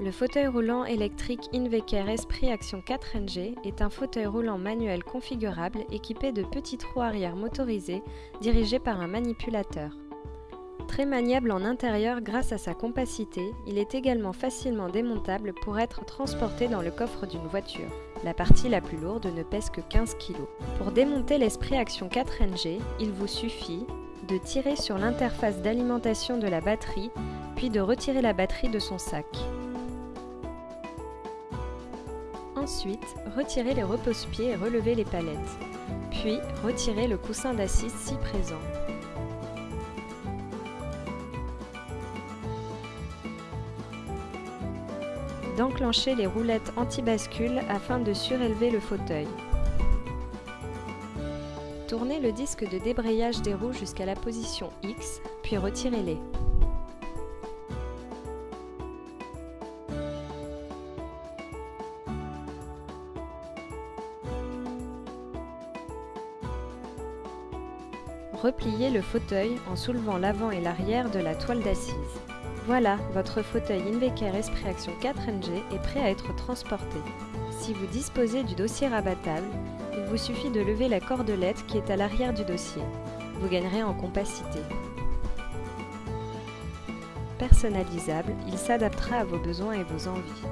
Le fauteuil roulant électrique Inveker Esprit Action 4NG est un fauteuil roulant manuel configurable équipé de petits trous arrière motorisés dirigés par un manipulateur. Très maniable en intérieur grâce à sa compacité, il est également facilement démontable pour être transporté dans le coffre d'une voiture. La partie la plus lourde ne pèse que 15 kg. Pour démonter l'Esprit Action 4NG, il vous suffit de tirer sur l'interface d'alimentation de la batterie, puis de retirer la batterie de son sac. Ensuite, retirez les repose-pieds et relevez les palettes. Puis, retirez le coussin d'assise si présent. D'enclencher les roulettes anti-bascule afin de surélever le fauteuil. Tournez le disque de débrayage des roues jusqu'à la position X, puis retirez-les. Repliez le fauteuil en soulevant l'avant et l'arrière de la toile d'assise. Voilà, votre fauteuil Inveker Esprit Action 4NG est prêt à être transporté. Si vous disposez du dossier rabattable, il vous suffit de lever la cordelette qui est à l'arrière du dossier. Vous gagnerez en compacité. Personnalisable, il s'adaptera à vos besoins et vos envies.